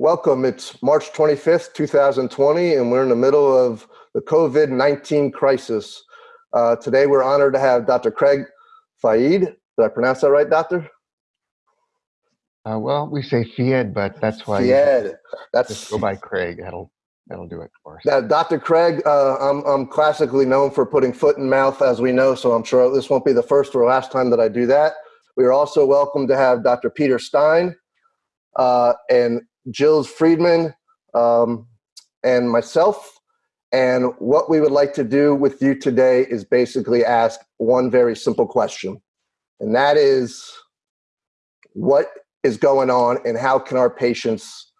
Welcome. It's March 25th, 2020, and we're in the middle of the COVID-19 crisis. Uh, today, we're honored to have Dr. Craig Feied. Did I pronounce that right, Doctor? Uh, well, we say Fied, but that's why Fied. That's just go by Craig. That'll that'll do it for us. Now, Dr. Craig, uh, I'm I'm classically known for putting foot in mouth, as we know. So I'm sure this won't be the first or last time that I do that. We are also welcome to have Dr. Peter Stein uh, and Gilles Frydman, um, and myself. And what we would like to do with you today is basically ask one very simple question. And that is, what is going on and how can our patients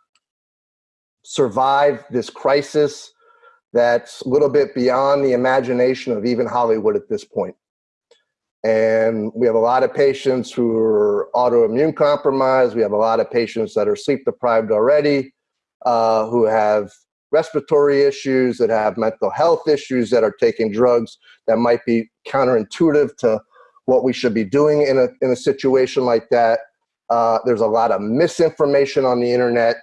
survive this crisis that's a little bit beyond the imagination of even Hollywood at this point. And we have a lot of patients who are autoimmune compromised. We have a lot of patients that are sleep deprived already, uh, who have respiratory issues, that have mental health issues, that are taking drugs that might be counterintuitive to what we should be doing in a, in a situation like that. Uh, there's a lot of misinformation on the internet.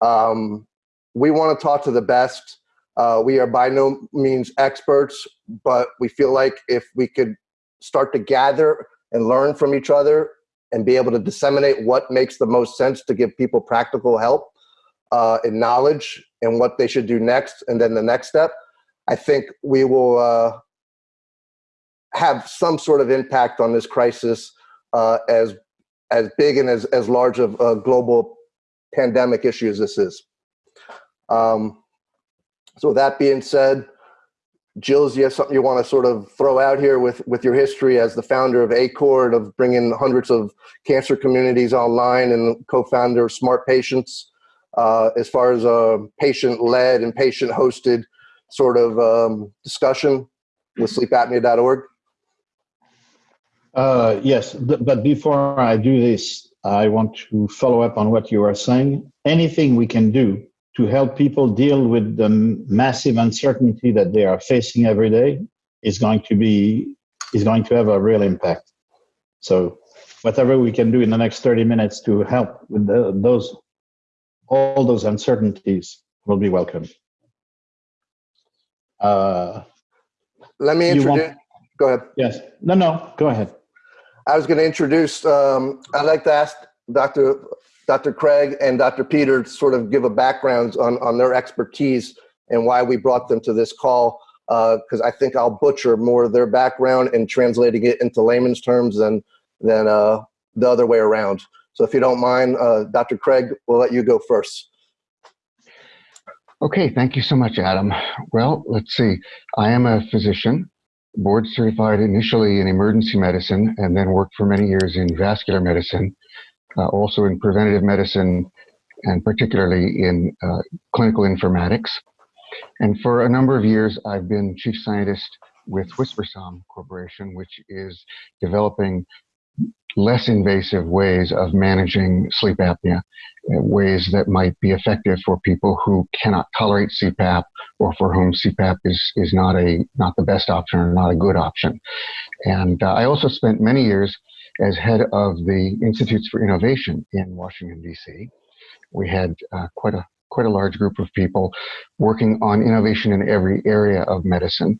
Um, we want to talk to the best. Uh, we are by no means experts, but we feel like if we could start to gather and learn from each other and be able to disseminate what makes the most sense to give people practical help uh, and knowledge and what they should do next and then the next step, I think we will uh, have some sort of impact on this crisis uh, as as big and as, as large of a global pandemic issue as this is. Um, so with that being said, Gilles, you have something you want to sort of throw out here with, with your history as the founder of ACOR, of bringing hundreds of cancer communities online and co-founder of Smart Patients, uh, as far as a patient-led and patient-hosted sort of um, discussion with sleepapnea.org? Uh, yes, but before I do this, I want to follow up on what you are saying. Anything we can do to help people deal with the massive uncertainty that they are facing every day is going to be is going to have a real impact. So whatever we can do in the next 30 minutes to help with the, those all those uncertainties will be welcome. Uh, Let me introduce. Want, go ahead. Yes. No, no. Go ahead. I was going to introduce. Um, I'd like to ask Dr. Dr. Craig and Dr. Peter sort of give a background on, on their expertise and why we brought them to this call, because uh, I think I'll butcher more of their background and translating it into layman's terms than, than uh, the other way around. So if you don't mind, uh, Dr. Craig, we'll let you go first. Okay, thank you so much, Adam. Well, let's see. I am a physician, board certified initially in emergency medicine, and then worked for many years in vascular medicine uh, also in preventative medicine, and particularly in uh, clinical informatics. And for a number of years, I've been chief scientist with Whispersom Corporation, which is developing less invasive ways of managing sleep apnea, uh, ways that might be effective for people who cannot tolerate CPAP or for whom CPAP is, is not, a, not the best option or not a good option. And uh, I also spent many years as head of the Institutes for Innovation in Washington, D.C. We had uh, quite a quite a large group of people working on innovation in every area of medicine,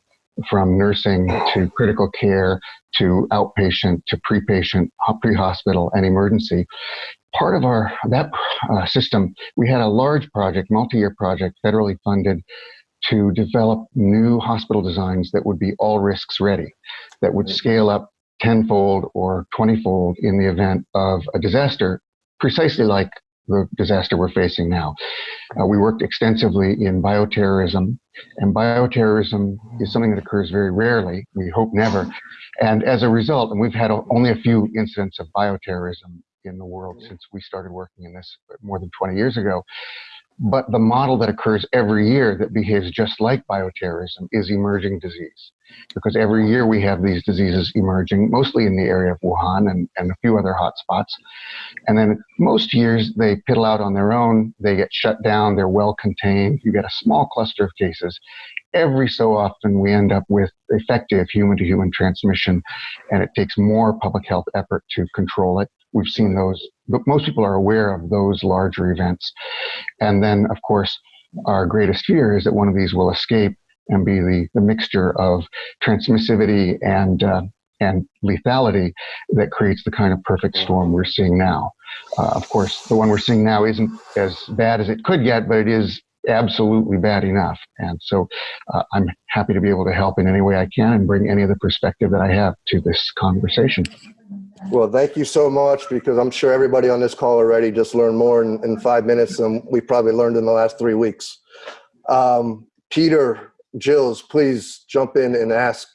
from nursing to critical care to outpatient to pre-patient, pre-hospital, and emergency. Part of our that uh, system, we had a large project, multi-year project, federally funded, to develop new hospital designs that would be all risks ready, that would scale up tenfold or twentyfold in the event of a disaster, precisely like the disaster we're facing now. Uh, we worked extensively in bioterrorism, and bioterrorism is something that occurs very rarely, we hope never. And as a result, and we've had only a few incidents of bioterrorism in the world since we started working in this more than 20 years ago. But the model that occurs every year that behaves just like bioterrorism is emerging disease. Because every year we have these diseases emerging, mostly in the area of Wuhan and, and a few other hotspots. And then most years they piddle out on their own, they get shut down, they're well contained, you get a small cluster of cases. Every so often we end up with effective human to human transmission, and it takes more public health effort to control it. We've seen those most people are aware of those larger events. And then, of course, our greatest fear is that one of these will escape and be the, the mixture of transmissivity and uh, and lethality that creates the kind of perfect storm we're seeing now. Uh, of course, the one we're seeing now isn't as bad as it could get, but it is absolutely bad enough. And so uh, I'm happy to be able to help in any way I can and bring any of the perspective that I have to this conversation. Well, thank you so much because I'm sure everybody on this call already just learned more in, in five minutes than we probably learned in the last three weeks. Um, Peter, Gilles, please jump in and ask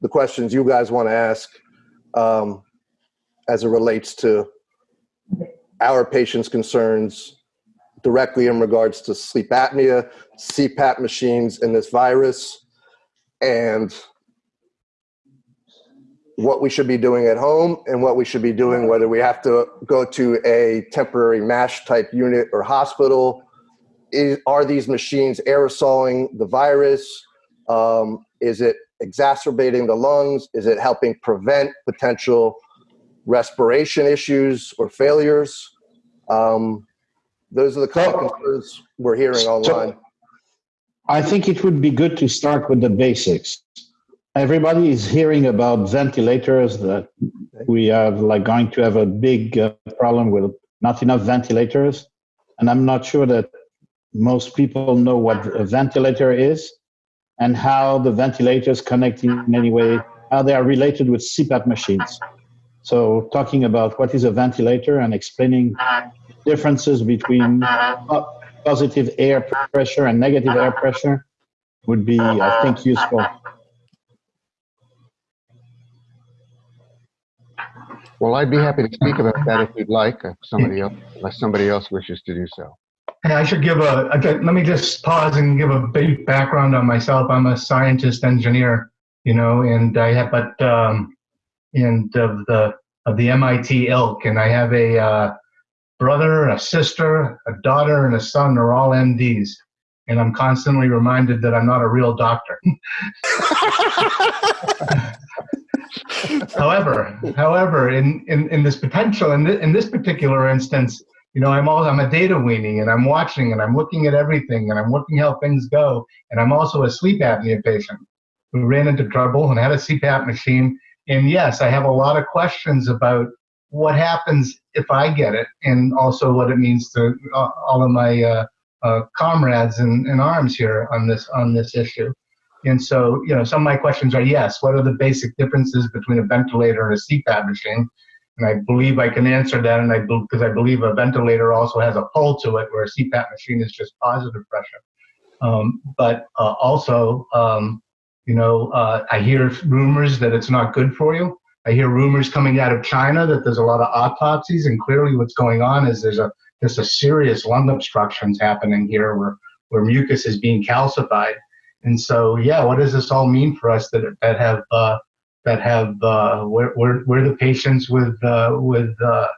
the questions you guys want to ask um, as it relates to our patients' concerns directly in regards to sleep apnea, CPAP machines, and this virus, and what we should be doing at home and what we should be doing, whether we have to go to a temporary MASH type unit or hospital. Is, are these machines aerosoling the virus? Um, is it exacerbating the lungs? Is it helping prevent potential respiration issues or failures? Um, those are the kind of concerns we're hearing online. I think it would be good to start with the basics. Everybody is hearing about ventilators that we are like going to have a big uh, problem with not enough ventilators. And I'm not sure that most people know what a ventilator is and how the ventilators connect in any way, how they are related with CPAP machines. So talking about what is a ventilator and explaining differences between positive air pressure and negative air pressure would be, I think, useful. Well, I'd be happy to speak about that if you'd like, if somebody else, unless somebody else wishes to do so. Hey, I should give a, okay, let me just pause and give a brief background on myself. I'm a scientist engineer, you know, and I have, but, um, and of the, of the MIT ilk, and I have a, uh, brother, a sister, a daughter, and a son are all MDs. And I'm constantly reminded that I'm not a real doctor. however, however, in, in, in this potential, in, th in this particular instance, you know, I'm all, I'm a data weenie and I'm watching and I'm looking at everything and I'm looking how things go. And I'm also a sleep apnea patient who ran into trouble and had a CPAP machine. And yes, I have a lot of questions about what happens if I get it, and also what it means to uh, all of my uh, uh, comrades in, in arms here on this on this issue. And so, you know, some of my questions are: yes, what are the basic differences between a ventilator and a CPAP machine? And I believe I can answer that, and I because I believe a ventilator also has a pull to it, where a CPAP machine is just positive pressure. Um, but uh, also, um, you know, uh, I hear rumors that it's not good for you. I hear rumors coming out of China that there's a lot of autopsies, and clearly what's going on is there's a there's a serious lung obstructions happening here where where mucus is being calcified. And so, yeah, what does this all mean for us that that have uh, that have uh, we're, we're, we're the patients with uh, with uh,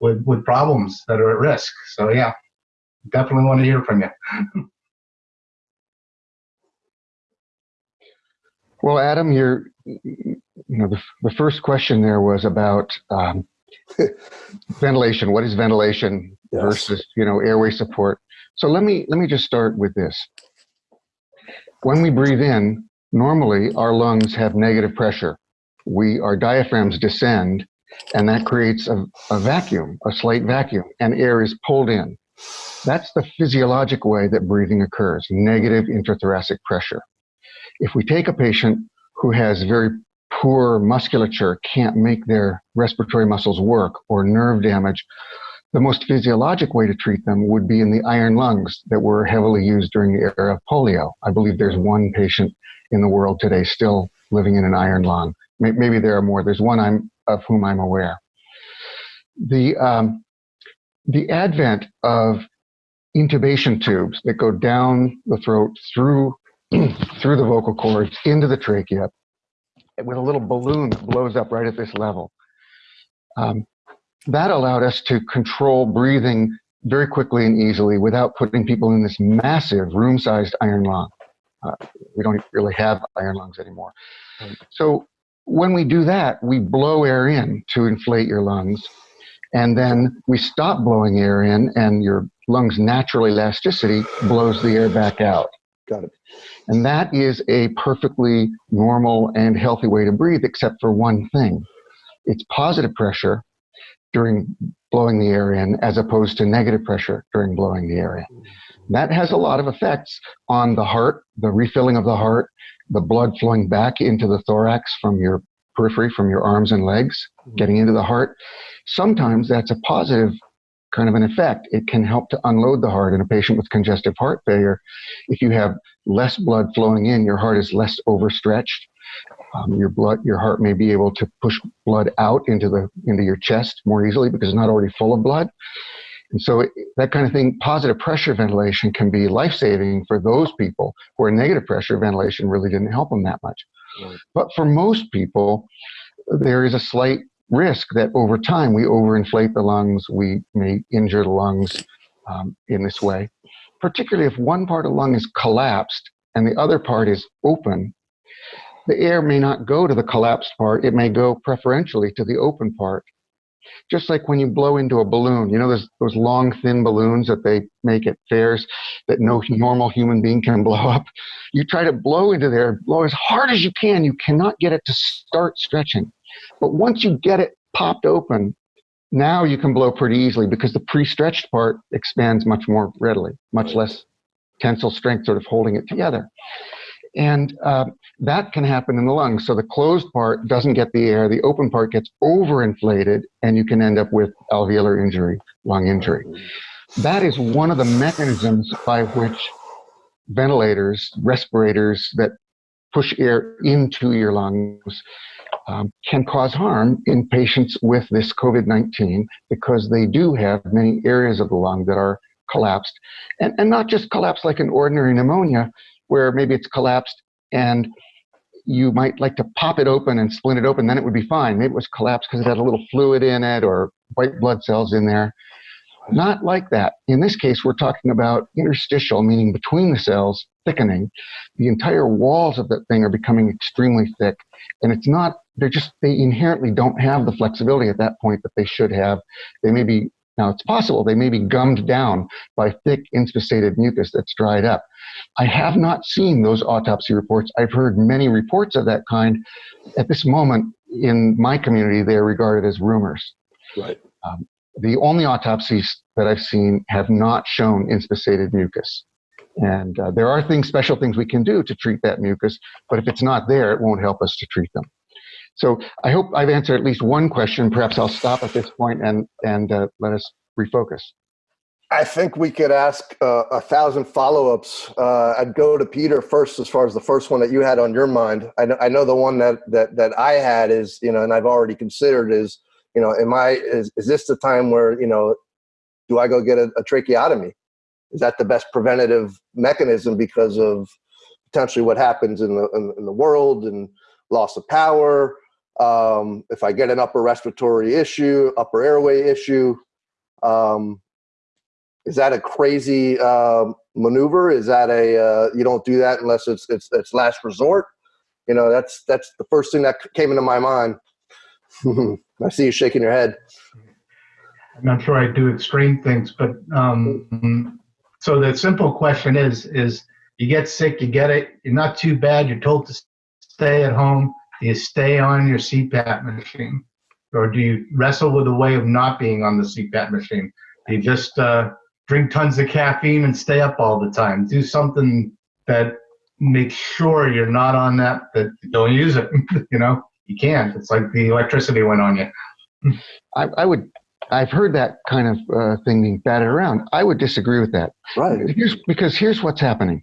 with with problems that are at risk. So yeah, definitely want to hear from you. Well, Adam, you're you know, the, the first question there was about um, ventilation. What is ventilation yes. versus, you know, airway support? So let me let me just start with this. When we breathe in, normally our lungs have negative pressure. We our diaphragms descend, and that creates a, a vacuum, a slight vacuum, and air is pulled in. That's the physiologic way that breathing occurs, negative intrathoracic pressure. If we take a patient who has very poor musculature can't make their respiratory muscles work or nerve damage, the most physiologic way to treat them would be in the iron lungs that were heavily used during the era of polio. I believe there's one patient in the world today still living in an iron lung. Maybe there are more. There's one I'm, of whom I'm aware. The, um, the advent of intubation tubes that go down the throat through, through the vocal cords into the trachea with a little balloon that blows up right at this level. Um, that allowed us to control breathing very quickly and easily without putting people in this massive room-sized iron lung. Uh, we don't really have iron lungs anymore. So when we do that, we blow air in to inflate your lungs. And then we stop blowing air in, and your lungs' natural elasticity blows the air back out. Got it. And that is a perfectly normal and healthy way to breathe, except for one thing it's positive pressure during blowing the air in, as opposed to negative pressure during blowing the air in. That has a lot of effects on the heart, the refilling of the heart, the blood flowing back into the thorax from your periphery, from your arms and legs, mm-hmm. getting into the heart. Sometimes that's a positive kind of an effect. It can help to unload the heart in a patient with congestive heart failure. If you have less blood flowing in, your heart is less overstretched. Um, your blood, your heart may be able to push blood out into the into your chest more easily because it's not already full of blood. And so it, that kind of thing, positive pressure ventilation can be life-saving for those people where negative pressure ventilation really didn't help them that much. Right. But for most people, there is a slight risk that over time we overinflate the lungs, we may injure the lungs um, in this way. Particularly if one part of the lung is collapsed and the other part is open, the air may not go to the collapsed part, it may go preferentially to the open part. Just like when you blow into a balloon, you know, there's those long, thin balloons that they make at fairs that no normal human being can blow up. You try to blow into there, blow as hard as you can. You cannot get it to start stretching. But once you get it popped open, now you can blow pretty easily because the pre-stretched part expands much more readily, much less tensile strength sort of holding it together. And uh, that can happen in the lungs. So the closed part doesn't get the air, the open part gets overinflated, and you can end up with alveolar injury, lung injury. That is one of the mechanisms by which ventilators, respirators that push air into your lungs um, can cause harm in patients with this COVID 19 because they do have many areas of the lung that are collapsed. And, and not just collapsed like an ordinary pneumonia, where maybe it's collapsed and you might like to pop it open and splint it open, then it would be fine. Maybe it was collapsed because it had a little fluid in it or white blood cells in there. Not like that. In this case, we're talking about interstitial, meaning between the cells, thickening. The entire walls of that thing are becoming extremely thick. And it's not, they're just, they inherently don't have the flexibility at that point that they should have. They may be, now it's possible, they may be gummed down by thick inspissated mucus that's dried up. I have not seen those autopsy reports. I've heard many reports of that kind. At this moment, in my community, they are regarded as rumors. Right. Um, the only autopsies that I've seen have not shown inspissated mucus. And uh, there are things, special things we can do to treat that mucus, but if it's not there, it won't help us to treat them. So I hope I've answered at least one question. Perhaps I'll stop at this point and, and uh, let us refocus. I think we could ask uh, a thousand follow-ups. Uh, I'd go to Peter first, as far as the first one that you had on your mind. I know, I know the one that, that that I had is, you know, and I've already considered is, you know, am I is is this the time where you know, do I go get a, a tracheotomy? Is that the best preventative mechanism because of potentially what happens in the in, in the world and loss of power? Um, if I get an upper respiratory issue, upper airway issue. Um, is that a crazy uh, maneuver? Is that a uh, you don't do that unless it's it's it's last resort? You know, that's that's the first thing that came into my mind. I see you shaking your head. I'm not sure I do extreme things, but um, so the simple question is: is you get sick, you get it, you're not too bad, you're told to stay at home. Do you stay on your CPAP machine, or do you wrestle with a way of not being on the CPAP machine? Do you just uh, drink tons of caffeine and stay up all the time. Do something that makes sure you're not on that, that don't use it. you know, you can't. It's like the electricity went on you. I, I would, I've heard that kind of uh, thing being batted around. I would disagree with that. Right. Here's, because here's what's happening.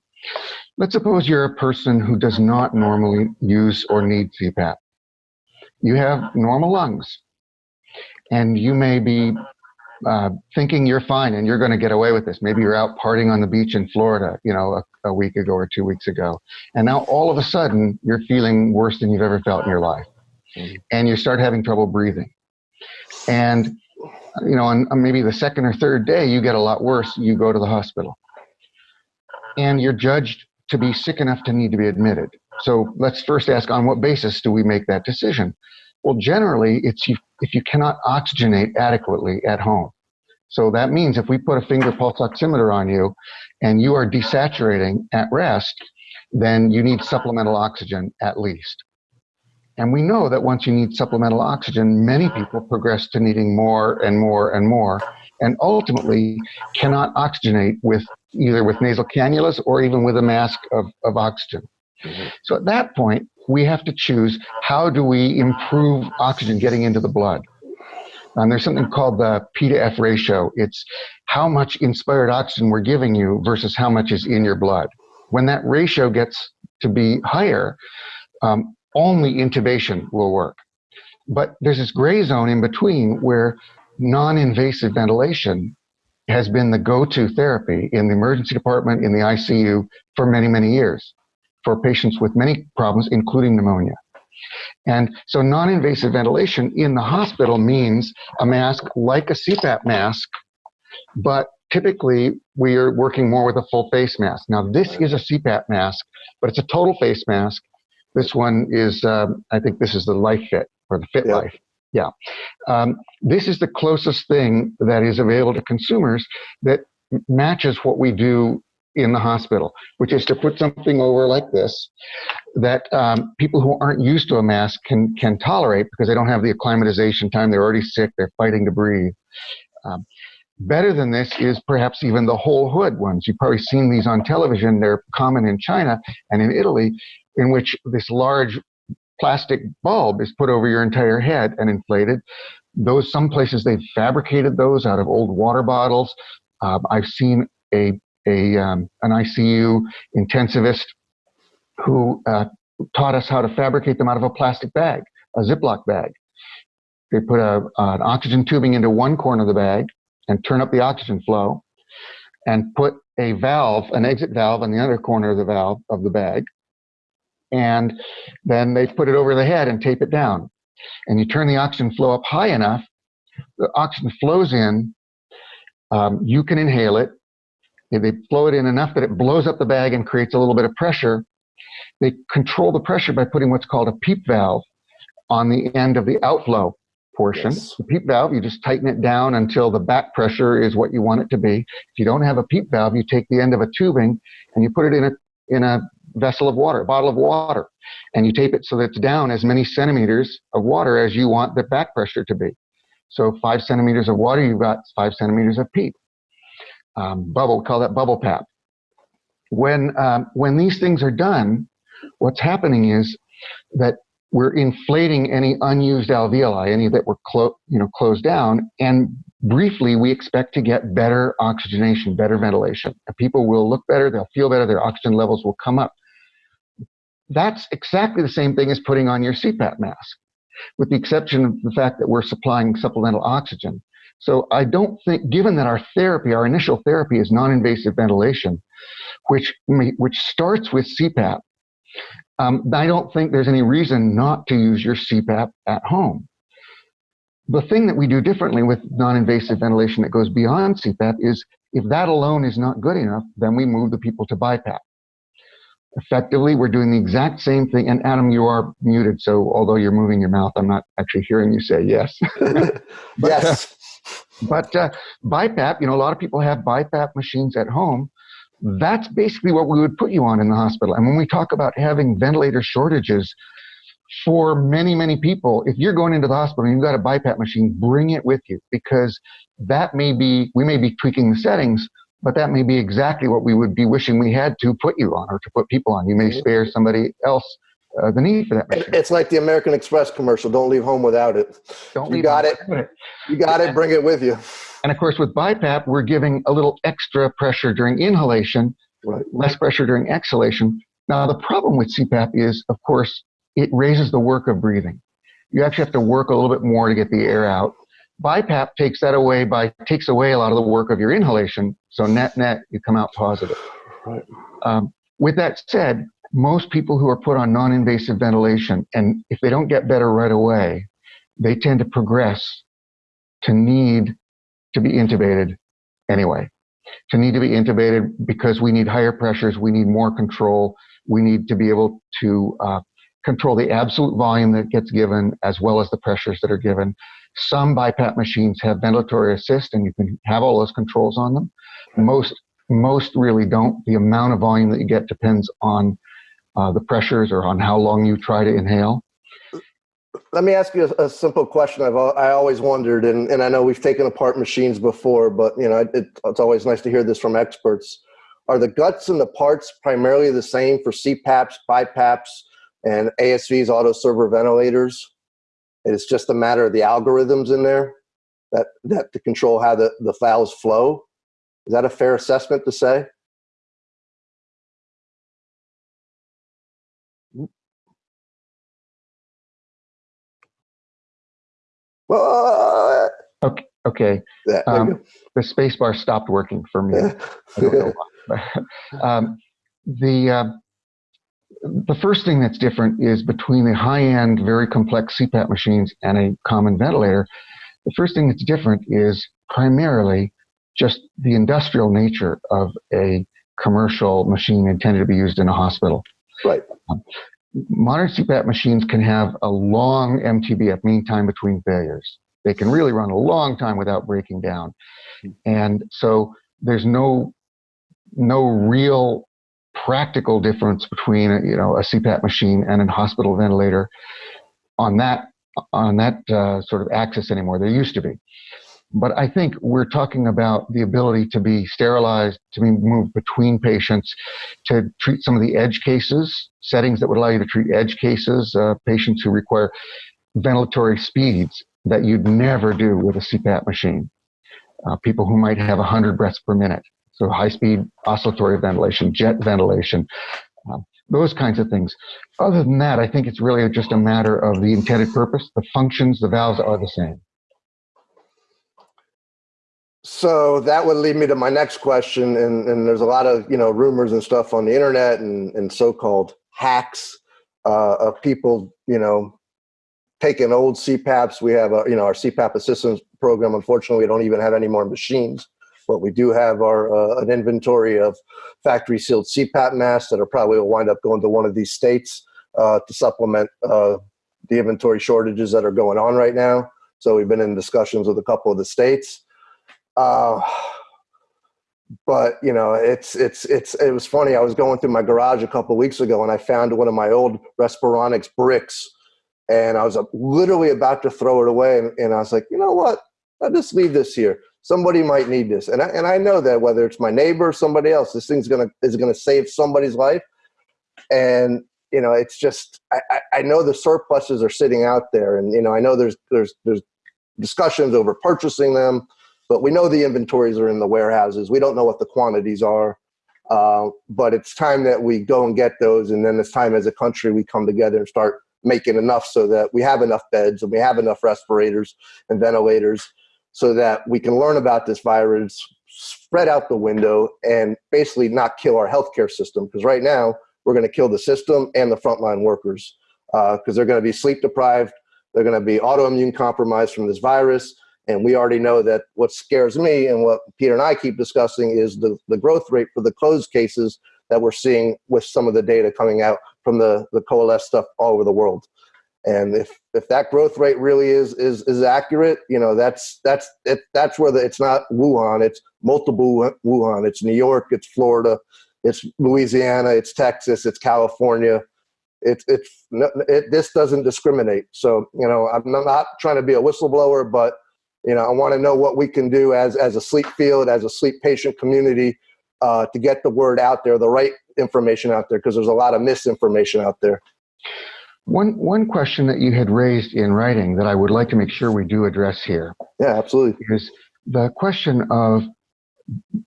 Let's suppose you're a person who does not normally use or need CPAP. You have normal lungs, and you may be uh, thinking you're fine and you're going to get away with this. Maybe you're out partying on the beach in Florida, you know, a, a, week ago or two weeks ago. And now all of a sudden you're feeling worse than you've ever felt in your life. And you start having trouble breathing. And, you know, on, on maybe the second or third day, you get a lot worse. You go to the hospital. And you're judged to be sick enough to need to be admitted. So let's first ask on what basis do we make that decision? Well, generally, it's if you cannot oxygenate adequately at home. So that means if we put a finger pulse oximeter on you and you are desaturating at rest, then you need supplemental oxygen at least. And we know that once you need supplemental oxygen, many people progress to needing more and more and more, and ultimately cannot oxygenate with either with nasal cannulas or even with a mask of, of oxygen. So at that point, we have to choose how do we improve oxygen getting into the blood. And there's something called the P to F ratio. It's how much inspired oxygen we're giving you versus how much is in your blood. When that ratio gets to be higher, um, only intubation will work. But there's this gray zone in between where non-invasive ventilation has been the go-to therapy in the emergency department, in the ICU for many, many years for patients with many problems, including pneumonia. And so non-invasive ventilation in the hospital means a mask like a CPAP mask, but typically we are working more with a full face mask. Now this is a CPAP mask, but it's a total face mask. This one is, um, I think this is the Life Fit or the Fit. Life. Yeah. Um, this is the closest thing that is available to consumers that matches what we do in the hospital, which is to put something over like this that um, people who aren't used to a mask can can tolerate because they don't have the acclimatization time. They're already sick. They're fighting to breathe. Um, better than this is perhaps even the whole hood ones. You've probably seen these on television. They're common in China and in Italy, in which this large plastic bulb is put over your entire head and inflated. Those some places they've fabricated those out of old water bottles. Um, I've seen a a um, an ICU intensivist who uh, taught us how to fabricate them out of a plastic bag, a Ziploc bag. They put a, an oxygen tubing into one corner of the bag and turn up the oxygen flow, and put a valve, an exit valve, on the other corner of the valve of the bag, and then they put it over the head and tape it down. And you turn the oxygen flow up high enough, the oxygen flows in. Um, you can inhale it. If they blow it in enough that it blows up the bag and creates a little bit of pressure, they control the pressure by putting what's called a PEEP valve on the end of the outflow portion. Yes. The PEEP valve, you just tighten it down until the back pressure is what you want it to be. If you don't have a PEEP valve, you take the end of a tubing and you put it in a in a vessel of water, bottle of water, and you tape it so that it's down as many centimeters of water as you want the back pressure to be. So five centimeters of water, you've got five centimeters of PEEP. Um, bubble, call that bubble pap. When um, when these things are done, what's happening is that we're inflating any unused alveoli, any that were clo- you know closed down, and briefly we expect to get better oxygenation, better ventilation. And people will look better, they'll feel better, their oxygen levels will come up. That's exactly the same thing as putting on your CPAP mask, with the exception of the fact that we're supplying supplemental oxygen. So I don't think, given that our therapy, our initial therapy is non-invasive ventilation, which which starts with CPAP, um, I don't think there's any reason not to use your CPAP at home. The thing that we do differently with non-invasive ventilation that goes beyond CPAP is if that alone is not good enough, then we move the people to BiPAP. Effectively, we're doing the exact same thing. And Adam, you are muted, so although you're moving your mouth, I'm not actually hearing you say yes. yes. But uh, BiPAP, you know, a lot of people have BiPAP machines at home. That's basically what we would put you on in the hospital. And when we talk about having ventilator shortages for many, many people, if you're going into the hospital and you've got a BiPAP machine, bring it with you because that may be, we may be tweaking the settings, but that may be exactly what we would be wishing we had to put you on or to put people on. You may spare somebody else uh, the need for that machine. It's like the American Express commercial. Don't leave home without it. Don't you leave got it. without You got it. Bring it with you. And of course, with BiPAP, we're giving a little extra pressure during inhalation, Right. less pressure during exhalation. Now, the problem with CPAP is, of course, it raises the work of breathing. You actually have to work a little bit more to get the air out. BiPAP takes that away by takes away a lot of the work of your inhalation. So net net, you come out positive. Right. Um, with that said, most people who are put on non-invasive ventilation, and if they don't get better right away, they tend to progress to need to be intubated anyway. To need to be intubated because we need higher pressures, we need more control, we need to be able to uh, control the absolute volume that gets given as well as the pressures that are given. Some BiPAP machines have ventilatory assist and you can have all those controls on them. Most, most really don't. The amount of volume that you get depends on uh, the pressures or on how long you try to inhale. Let me ask you a, a simple question. I've I always wondered, and, and I know we've taken apart machines before, but you know it, it's always nice to hear this from experts. Are the guts and the parts primarily the same for CPAPs, BiPAPs, and ASVs, auto servo ventilators? It's just a matter of the algorithms in there that that to control how the, the files flow. Is that a fair assessment to say? Well, Okay. Okay. yeah, Um, the space bar stopped working for me. I don't know why. um, the uh, the first thing that's different is between the high-end, very complex CPAP machines and a common ventilator. The first thing that's different is primarily just the industrial nature of a commercial machine intended to be used in a hospital. right. Modern CPAP machines can have a long MTBF, mean time between failures. They can really run a long time without breaking down. Hmm. And so there's no no real practical difference between a, you know a CPAP machine and a hospital ventilator on that on that uh, sort of axis anymore. There used to be, but I think we're talking about the ability to be sterilized, to be moved between patients, to treat some of the edge cases, settings that would allow you to treat edge cases, uh, patients who require ventilatory speeds that you'd never do with a CPAP machine. Uh, people who might have 100 breaths per minute. So high speed oscillatory ventilation, jet ventilation, um, those kinds of things. Other than that, I think it's really just a matter of the intended purpose. The functions, the valves are the same. So that would lead me to my next question, and, and there's a lot of you know rumors and stuff on the internet and, and so-called hacks uh, of people you know taking old CPAPs. We have a, you know our CPAP assistance program. Unfortunately, we don't even have any more machines, but we do have our uh, an inventory of factory sealed CPAP masks that are probably will wind up going to one of these states uh, to supplement uh, the inventory shortages that are going on right now. So we've been in discussions with a couple of the states. Uh, but you know, it's it's it's it was funny. I was going through my garage a couple weeks ago, and I found one of my old Respironics bricks, and I was uh, literally about to throw it away, and, and I was like, you know what? I'll just leave this here. Somebody might need this, and I, and I know that whether it's my neighbor or somebody else, this thing's gonna is gonna save somebody's life, and you know, it's just I, I know the surpluses are sitting out there, and you know, I know there's there's there's discussions over purchasing them but we know the inventories are in the warehouses. We don't know what the quantities are, uh, but it's time that we go and get those, and then it's time as a country we come together and start making enough so that we have enough beds and we have enough respirators and ventilators so that we can learn about this virus, spread out the window, and basically not kill our healthcare system. Because right now we're going to kill the system and the frontline workers because uh, they're going to be sleep deprived, they're going to be autoimmune compromised from this virus and we already know that what scares me and what Peter and I keep discussing is the, the growth rate for the closed cases that we're seeing with some of the data coming out from the, the coalesce stuff all over the world. And if, if that growth rate really is, is, is accurate, you know, that's, that's, it, that's where the, it's not Wuhan, it's multiple Wuhan. It's New York, it's Florida, it's Louisiana, it's Texas, it's California. It's, it's, it, this doesn't discriminate. So, you know, I'm not trying to be a whistleblower, but you know, I want to know what we can do as, as a sleep field, as a sleep patient community uh, to get the word out there, the right information out there, because there's a lot of misinformation out there. One, one question that you had raised in writing that I would like to make sure we do address here Yeah, absolutely. is the question of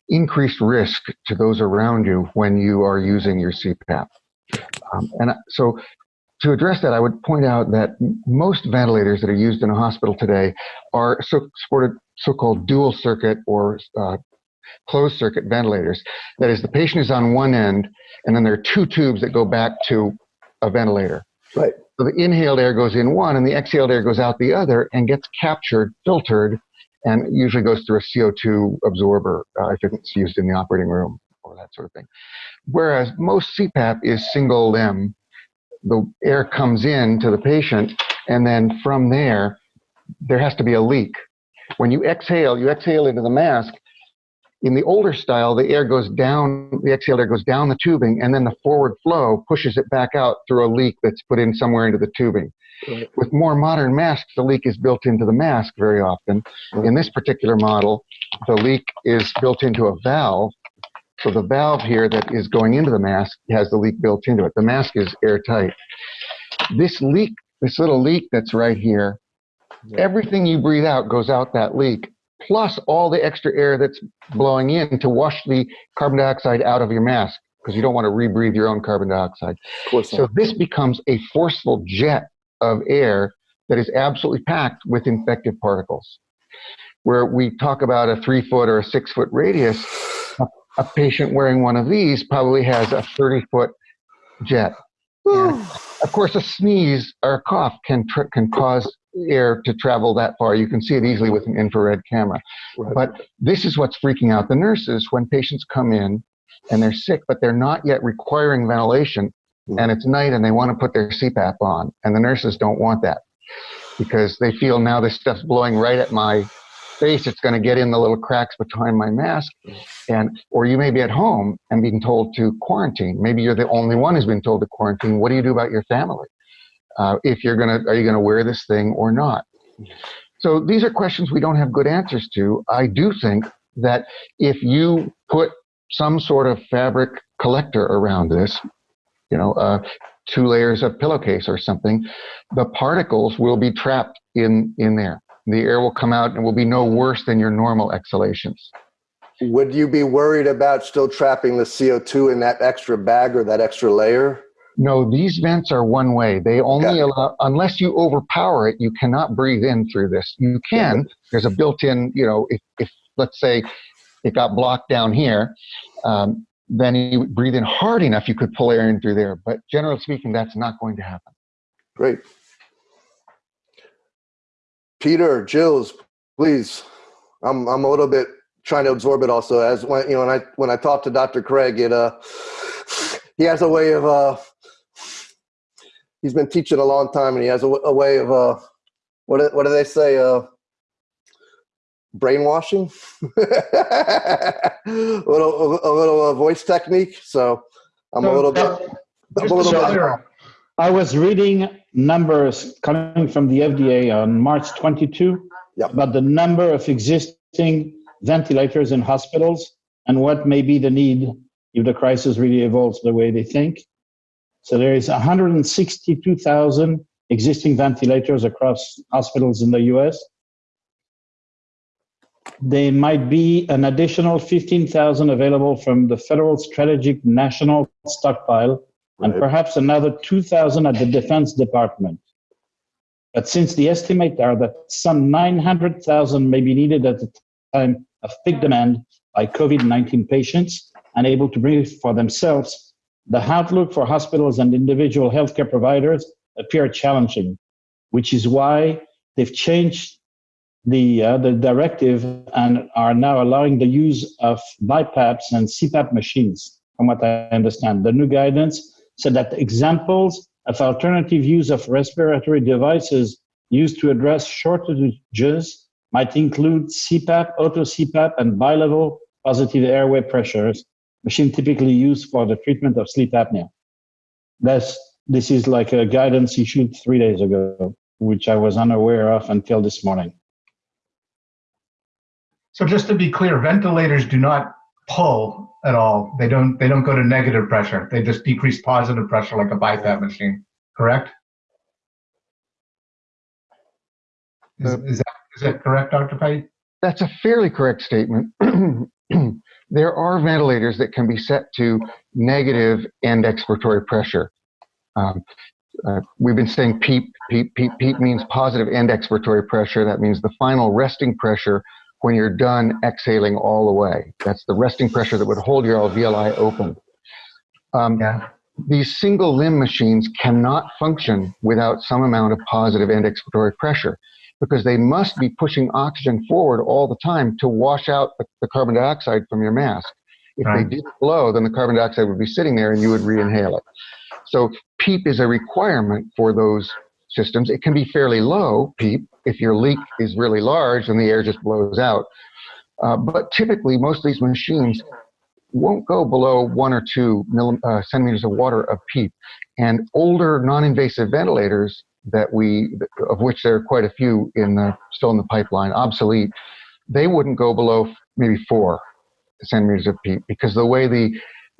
increased risk to those around you when you are using your CPAP. Um, and so to address that, I would point out that most ventilators that are used in a hospital today are so supported so-called dual circuit or uh, closed circuit ventilators. That is, the patient is on one end, and then there are two tubes that go back to a ventilator. Right. So the inhaled air goes in one, and the exhaled air goes out the other, and gets captured, filtered, and usually goes through a CO2 absorber uh, if it's used in the operating room or that sort of thing. Whereas most CPAP is single limb the air comes in to the patient, and then from there, there has to be a leak. When you exhale, you exhale into the mask. In the older style, the air goes down, the exhaled air goes down the tubing, and then the forward flow pushes it back out through a leak that's put in somewhere into the tubing. Right. With more modern masks, the leak is built into the mask very often. Right. In this particular model, the leak is built into a valve. So the valve here that is going into the mask has the leak built into it. The mask is airtight. This leak, this little leak that's right here, Yeah. everything you breathe out goes out that leak, plus all the extra air that's blowing in to wash the carbon dioxide out of your mask because you don't want to rebreathe your own carbon dioxide. Of course So not. this becomes a forceful jet of air that is absolutely packed with infective particles. Where we talk about a three foot or a six foot radius, a, a patient wearing one of these probably has a 30 foot jet. Of course, a sneeze or a cough can tr- can cause air to travel that far. You can see it easily with an infrared camera. Right. But this is what's freaking out the nurses when patients come in and they're sick, but they're not yet requiring ventilation, hmm. and it's night and they want to put their CPAP on, and the nurses don't want that because they feel now this stuff's blowing right at my face. It's going to get in the little cracks behind my mask, and or you may be at home and being told to quarantine. Maybe you're the only one who's been told to quarantine. What do you do about your family? Uh, if you're gonna, are you gonna wear this thing or not? So these are questions we don't have good answers to. I do think that if you put some sort of fabric collector around this, you know, uh, two layers of pillowcase or something, the particles will be trapped in in there. The air will come out and will be no worse than your normal exhalations. Would you be worried about still trapping the CO2 in that extra bag or that extra layer? No, these vents are one way. They only allow, unless you overpower it, you cannot breathe in through this. You can. There's a built-in, you know, if, if let's say it got blocked down here, um, then you breathe in hard enough, you could pull air in through there. But generally speaking, that's not going to happen. Great. Peter, Gilles, please. I'm I'm a little bit trying to absorb it also. As when you know when I when I talk to Dr. Craig, it uh he has a way of uh he's been teaching a long time and he has a way of uh what do, what do they say uh brainwashing a little a, little uh, voice technique so i'm a So, little bit uh, I'm a little bit I was reading numbers coming from the FDA on March 22 Yep. about the number of existing ventilators in hospitals and what may be the need if the crisis really evolves the way they think. So there is 162,000 existing ventilators across hospitals in the US. There might be an additional 15,000 available from the Federal Strategic National Stockpile and perhaps another 2,000 at the Defense Department. But since the estimate are that some 900,000 may be needed at the time of peak demand by COVID-19 patients unable to breathe for themselves, the outlook for hospitals and individual healthcare providers appear challenging, which is why they've changed the, uh, the directive and are now allowing the use of BiPAPs and CPAP machines, from what I understand. The new guidance said that examples of alternative use of respiratory devices used to address shortages might include CPAP, auto CPAP, and bilevel positive airway pressures, machine typically used for the treatment of sleep apnea. That's, this is like a guidance issued three days ago, which I was unaware of until this morning. So just to be clear, ventilators do not pull at all. They don't. They don't go to negative pressure. They just decrease positive pressure like a BiPAP machine. Correct? Is, is that is that correct, Dr. Pate? That's a fairly correct statement. there are ventilators that can be set to negative end expiratory pressure. Um, uh, we've been saying PEEP, PEEP, PEEP, PEEP means positive end expiratory pressure. That means the final resting pressure when you're done exhaling all the way. That's the resting pressure that would hold your alveoli open. Um, Yeah. these single limb machines cannot function without some amount of positive end expiratory pressure because they must be pushing oxygen forward all the time to wash out the, the carbon dioxide from your mask. If Right. they didn't blow, then the carbon dioxide would be sitting there and you would re-inhale it. So PEEP is a requirement for those systems. It can be fairly low PEEP if your leak is really large and the air just blows out. Uh, but typically, most of these machines won't go below one or two millim, uh, centimeters of water of PEEP. And older non-invasive ventilators that we, of which there are quite a few in the, still in the pipeline, obsolete, they wouldn't go below maybe four centimeters of PEEP because the way the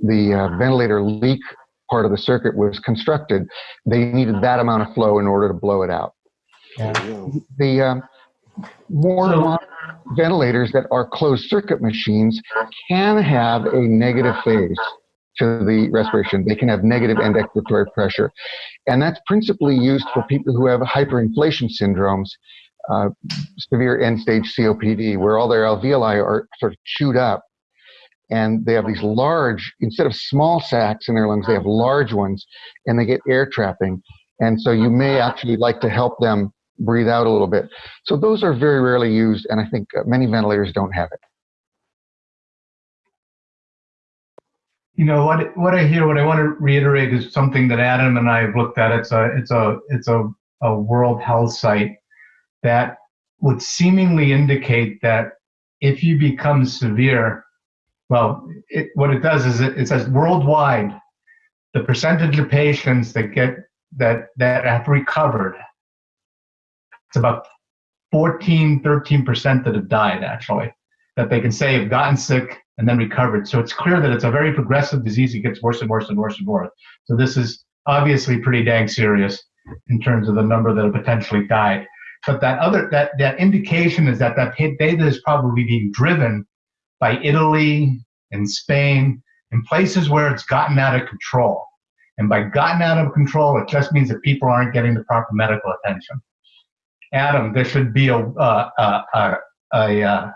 the uh, ventilator leak part of the circuit was constructed, they needed that amount of flow in order to blow it out. Yeah. The um, more So- ventilators that are closed circuit machines can have a negative phase to the respiration. They can have negative end expiratory pressure. And that's principally used for people who have hyperinflation syndromes, uh, severe end stage COPD, where all their alveoli are sort of chewed up. And they have these large, instead of small sacs in their lungs, they have large ones, and they get air trapping. And so you may actually like to help them breathe out a little bit. So those are very rarely used, and I think uh, many ventilators don't have it. You know what? What I hear, what I want to reiterate is something that Adam and I have looked at. It's a, it's a, it's a, a World Health site that would seemingly indicate that if you become severe, well, it, what it does is it, it says worldwide, the percentage of patients that get that that have recovered, it's about 14, 13 percent that have died actually, that they can say have gotten sick and then recovered. So it's clear that it's a very progressive disease. It gets worse and worse and worse and worse. So this is obviously pretty dang serious in terms of the number that have potentially died. But that other that that indication is that that data is probably being driven by Italy and Spain and places where it's gotten out of control. And by gotten out of control, it just means that people aren't getting the proper medical attention. Adam, there should be a uh, uh, uh, a uh,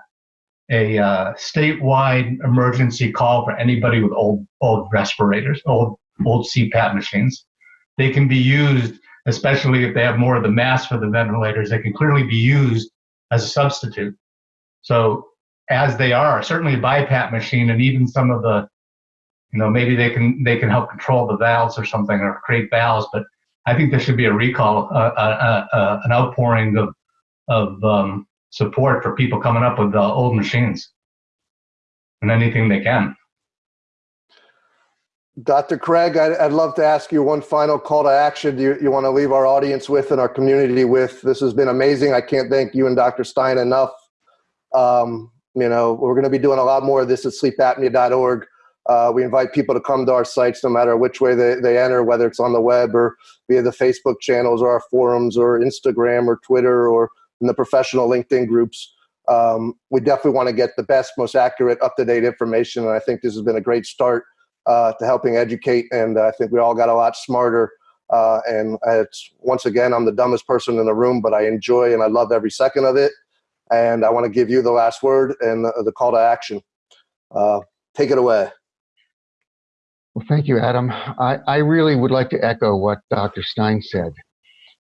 a uh, statewide emergency call for anybody with old old respirators, old old CPAP machines. They can be used, especially if they have more of the mass for the ventilators. They can clearly be used as a substitute. So as they are, certainly a BiPAP machine, and even some of the, you know, maybe they can they can help control the valves or something or create valves. But I think there should be a recall, uh, uh, uh, an outpouring of of um, support for people coming up with uh, old machines and anything they can. Dr. Craig, I'd, I'd love to ask you one final call to action you, you want to leave our audience with and our community with. This has been amazing. I can't thank you and Dr. Stein enough. Um, you know, we're going to be doing a lot more of this at sleepapnea.org. Uh, we invite people to come to our sites no matter which way they, they enter, whether it's on the web or via the Facebook channels or our forums or Instagram or Twitter or in the professional LinkedIn groups. Um, we definitely want to get the best, most accurate, up-to-date information. And I think this has been a great start uh, to helping educate. And I think we all got a lot smarter. Uh, and it's once again, I'm the dumbest person in the room, but I enjoy and I love every second of it. And I want to give you the last word and the, the call to action. Uh, take it away. Well, thank you, Adam. I, I really would like to echo what Dr. Stein said.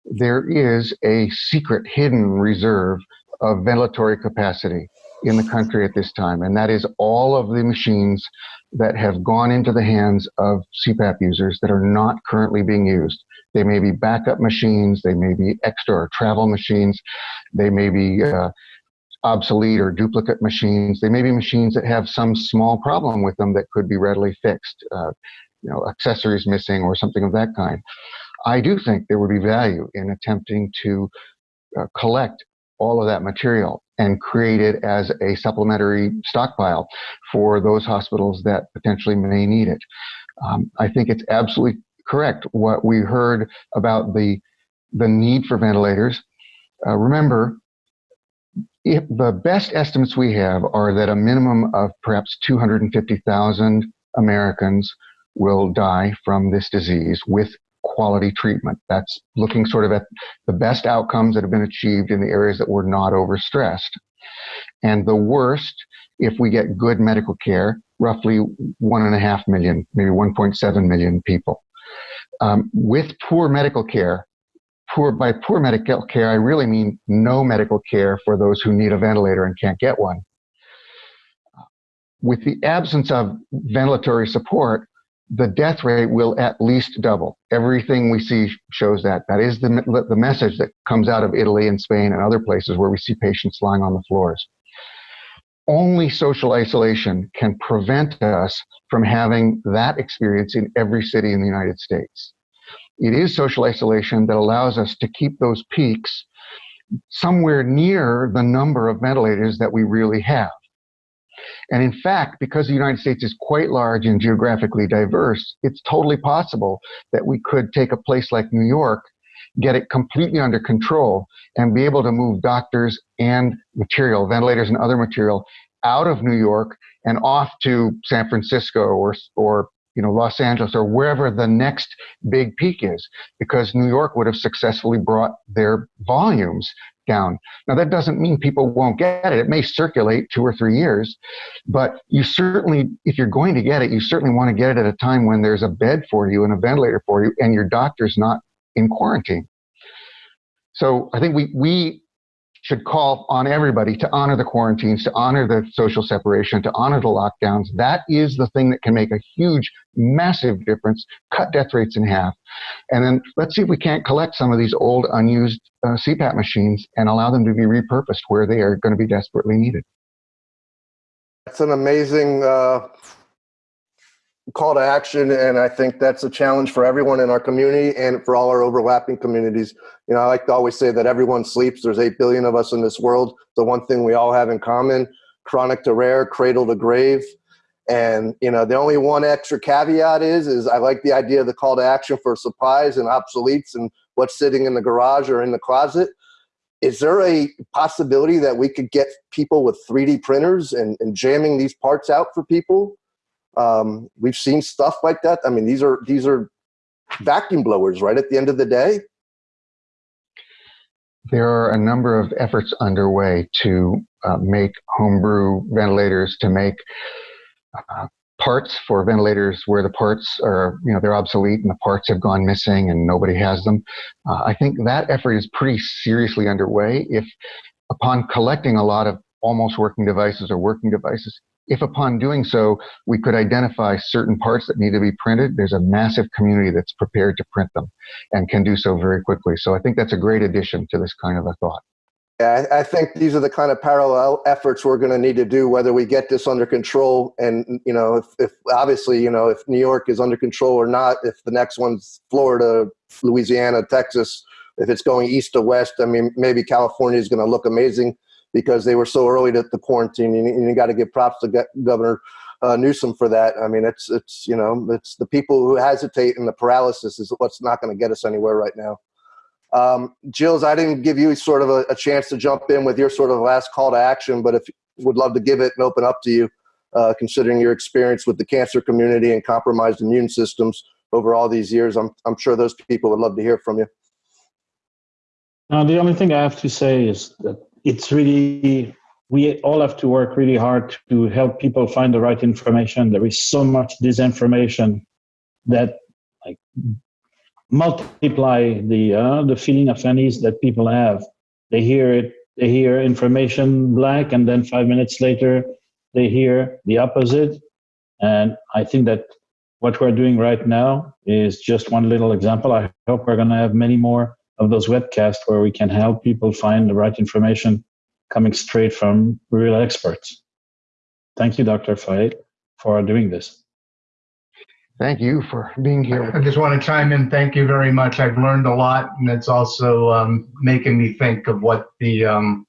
There is a secret hidden reserve of ventilatory capacity in the country at this time, and that is all of the machines that have gone into the hands of CPAP users that are not currently being used. They may be backup machines, they may be extra or travel machines, they may be uh, obsolete or duplicate machines. They may be machines that have some small problem with them that could be readily fixed, uh, you know, accessories missing or something of that kind. I do think there would be value in attempting to uh, collect all of that material and create it as a supplementary stockpile for those hospitals that potentially may need it. Um, I think it's absolutely correct what we heard about the the need for ventilators. Uh, remember, if the best estimates we have are that a minimum of perhaps 250,000 Americans will die from this disease with quality treatment. That's looking sort of at the best outcomes that have been achieved in the areas that were not overstressed. And the worst, if we get good medical care, roughly one and a half million, maybe 1.7 million people. Um, with poor medical care, poor by poor medical care, I really mean no medical care for those who need a ventilator and can't get one. With the absence of ventilatory support, the death rate will at least double. Everything we see shows that. That is the, the message that comes out of Italy and Spain and other places where we see patients lying on the floors. Only social isolation can prevent us from having that experience in every city in the United States. It is social isolation that allows us to keep those peaks somewhere near the number of ventilators that we really have. And in fact, because the United States is quite large and geographically diverse, it's totally possible that we could take a place like New York, get it completely under control, and be able to move doctors and material, ventilators and other material, out of New York and off to San Francisco or, or you know, Los Angeles or wherever the next big peak is, because New York would have successfully brought their volumes down. Now, that doesn't mean people won't get it. It may circulate two or three years, but you certainly, if you're going to get it, you certainly want to get it at a time when there's a bed for you and a ventilator for you and your doctor's not in quarantine. So I think we, we should call on everybody to honor the quarantines, to honor the social separation, to honor the lockdowns. That is the thing that can make a huge, massive difference, cut death rates in half. And then let's see if we can't collect some of these old, unused uh, CPAP machines and allow them to be repurposed where they are going to be desperately needed. That's an amazing uh, call to action and i think that's a challenge for everyone in our community and for all our overlapping communities. You know i like to always say that everyone sleeps. There's 8 billion of us in this world. The one thing we all have in common chronic to rare cradle to grave. And you know the only one extra caveat is is i like the idea of the call to action for supplies and obsoletes and what's sitting in the garage or in the closet. Is there a possibility that we could get people with 3d printers and, and jamming these parts out for people um, we've seen stuff like that. I mean, these are these are vacuum blowers, right? At the end of the day, there are a number of efforts underway to uh, make homebrew ventilators, to make uh, parts for ventilators where the parts are, you know, they're obsolete and the parts have gone missing and nobody has them. Uh, I think that effort is pretty seriously underway. If upon collecting a lot of almost working devices or working devices, if upon doing so, we could identify certain parts that need to be printed, there's a massive community that's prepared to print them and can do so very quickly. So I think that's a great addition to this kind of a thought. Yeah, I think these are the kind of parallel efforts we're going to need to do, whether we get this under control. And, you know, if, if obviously, you know, if New York is under control or not, if the next one's Florida, Louisiana, Texas, if it's going east to west, I mean, maybe California is going to look amazing because they were so early to the quarantine. And, you got to give props to Governor uh, Newsom for that. I mean, it's it's you know it's the people who hesitate and the paralysis is what's not going to get us anywhere right now. Um, Gilles, I didn't give you sort of a, a, chance to jump in with your sort of last call to action, but if would love to give it and open up to you, uh, considering your experience with the cancer community and compromised immune systems over all these years. I'm I'm sure those people would love to hear from you. Now, the only thing I have to say is that it's really we all have to work really hard to help people find the right information. There is so much disinformation that like multiply the uh, the feeling of unease that people have. They hear it, they hear information black, and then five minutes later they hear the opposite. And I think that what we're doing right now is just one little example. I hope we're going to have many more of those webcasts where we can help people find the right information coming straight from real experts. Thank you, Dr. Feied, for doing this. Thank you for being here. I just want to chime in. Thank you very much. I've learned a lot, and it's also um, making me think of what the um,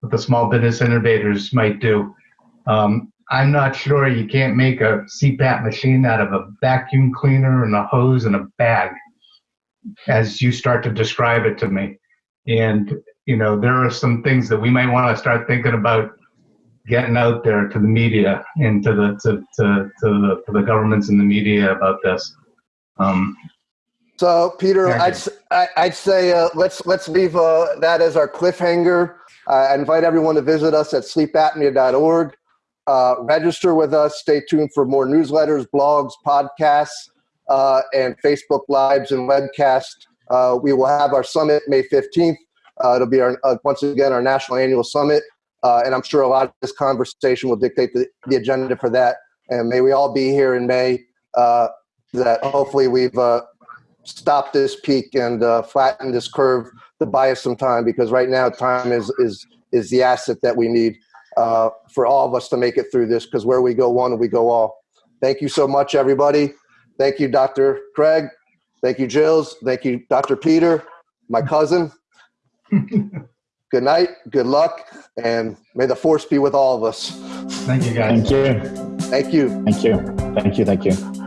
what the small business innovators might do. Um, I'm not sure you can't make a CPAP machine out of a vacuum cleaner and a hose and a bag as you start to describe it to me. And, you know, there are some things that we might want to start thinking about getting out there to the media and to the to, to, to the to the governments and the media about this. Um, so, Peter, I'd I'd say uh, let's let's leave uh, that as our cliffhanger. Uh, I invite everyone to visit us at sleepapnea.org. Uh, register with us. Stay tuned for more newsletters, blogs, podcasts uh, and Facebook Lives and webcast. Uh, we will have our summit May 15th. Uh, it'll be our, uh, once again our national annual summit. Uh, and I'm sure a lot of this conversation will dictate the, the, agenda for that. And may we all be here in May. Uh, that hopefully we've stopped this peak and flattened this curve to buy us some time because right now time is is is the asset that we need for all of us to make it through this because where we go one, we go all. Thank you so much, everybody. Thank you, Dr. Craig. Thank you, Gilles. Thank you, Dr. Peter, my cousin. good night, good luck, and may the force be with all of us. Thank you, guys. Thank you. Thank you. Thank you. Thank you. Thank you.